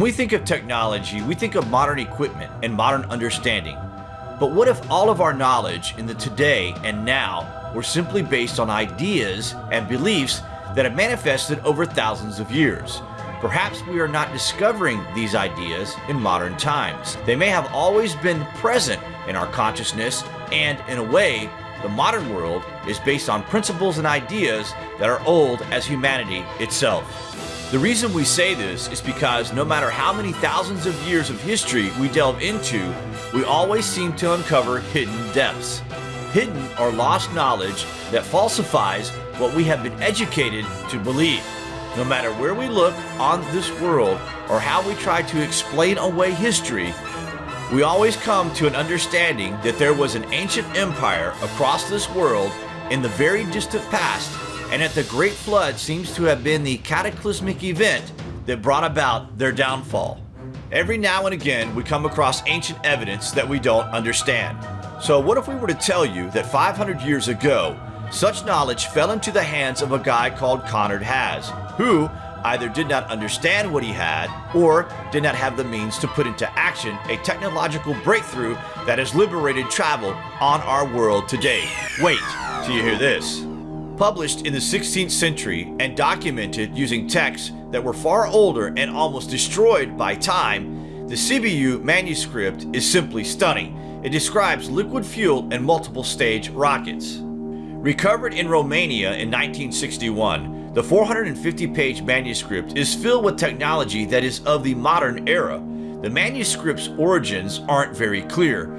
When we think of technology, we think of modern equipment and modern understanding. But what if all of our knowledge in the today and now were simply based on ideas and beliefs that have manifested over thousands of years? Perhaps we are not discovering these ideas in modern times. They may have always been present in our consciousness and in a way, the modern world is based on principles and ideas that are old as humanity itself. The reason we say this is because no matter how many thousands of years of history we delve into, we always seem to uncover hidden depths. Hidden or lost knowledge that falsifies what we have been educated to believe. No matter where we look on this world or how we try to explain away history, we always come to an understanding that there was an ancient empire across this world in the very distant past and that the Great Flood seems to have been the cataclysmic event that brought about their downfall. Every now and again, we come across ancient evidence that we don't understand. So what if we were to tell you that 500 years ago, such knowledge fell into the hands of a guy called Conrad Haas, who either did not understand what he had or did not have the means to put into action a technological breakthrough that has liberated travel on our world today. Wait till you hear this published in the 16th century and documented using texts that were far older and almost destroyed by time, the Sibiu manuscript is simply stunning. It describes liquid fuel and multiple stage rockets. Recovered in Romania in 1961, the 450-page manuscript is filled with technology that is of the modern era. The manuscript's origins aren't very clear,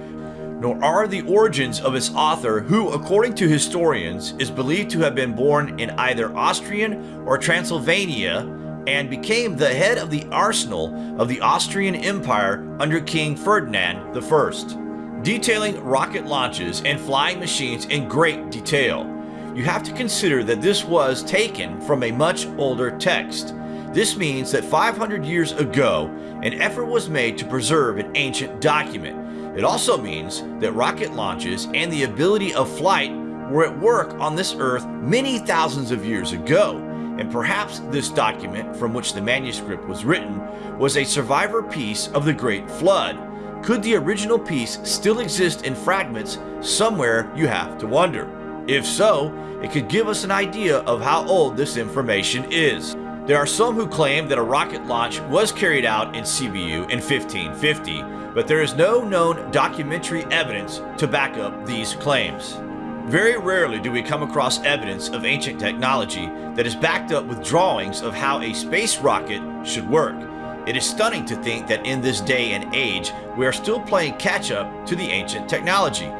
nor are the origins of its author who, according to historians, is believed to have been born in either Austrian or Transylvania and became the head of the arsenal of the Austrian Empire under King Ferdinand I, detailing rocket launches and flying machines in great detail. You have to consider that this was taken from a much older text. This means that 500 years ago, an effort was made to preserve an ancient document, it also means that rocket launches and the ability of flight were at work on this earth many thousands of years ago, and perhaps this document from which the manuscript was written was a survivor piece of the Great Flood. Could the original piece still exist in fragments somewhere you have to wonder? If so, it could give us an idea of how old this information is. There are some who claim that a rocket launch was carried out in Sibiu in 1550, but there is no known documentary evidence to back up these claims. Very rarely do we come across evidence of ancient technology that is backed up with drawings of how a space rocket should work. It is stunning to think that in this day and age, we are still playing catch up to the ancient technology.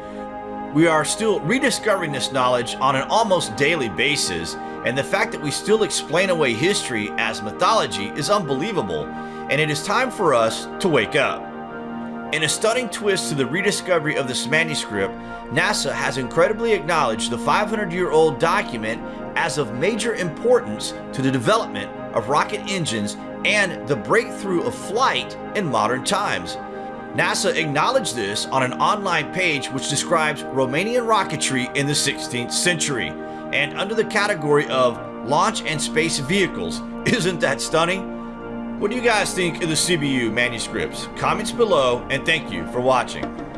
We are still rediscovering this knowledge on an almost daily basis, and the fact that we still explain away history as mythology is unbelievable, and it is time for us to wake up. In a stunning twist to the rediscovery of this manuscript, NASA has incredibly acknowledged the 500-year-old document as of major importance to the development of rocket engines and the breakthrough of flight in modern times. NASA acknowledged this on an online page which describes Romanian rocketry in the 16th century and under the category of launch and space vehicles. Isn't that stunning? What do you guys think of the Sibiu manuscripts? Comments below and thank you for watching.